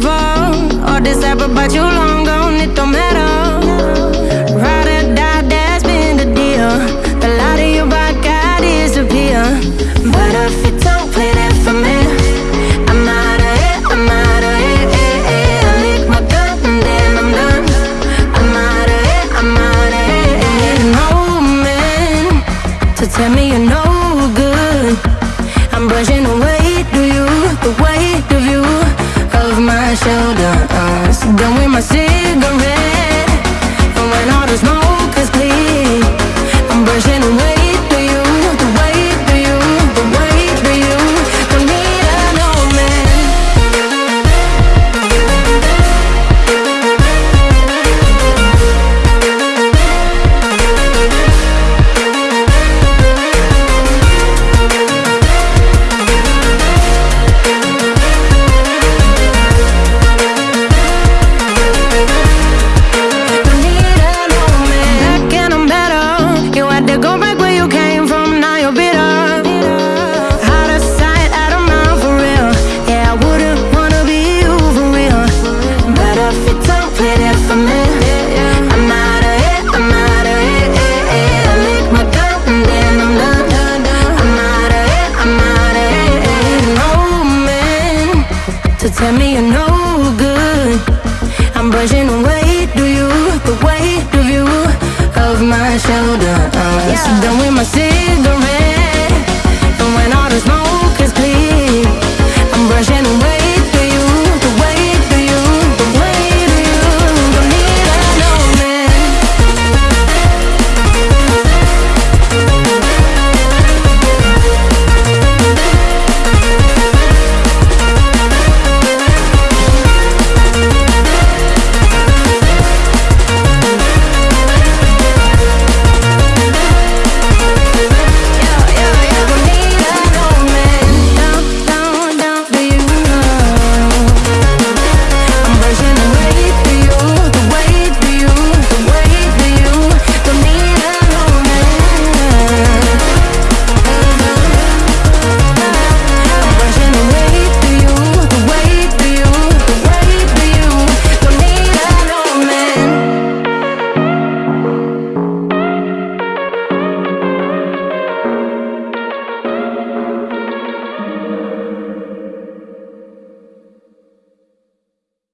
forever. All this ever but you long gone, it don't matter. Ride or die, that's been the deal. The light of your. But if don't play that for me, I'm out of I'm out of I my I'm out of I'm out of no man to tell me you know. play it for me. I'm out of it, I'm out of it eh, eh, eh. I lick my gun and then I'm done I'm out of it, I'm out of it No man to tell me you're no good. I'm brushing away, do you, the weight of you Of my shoulder I'm yeah. done with my city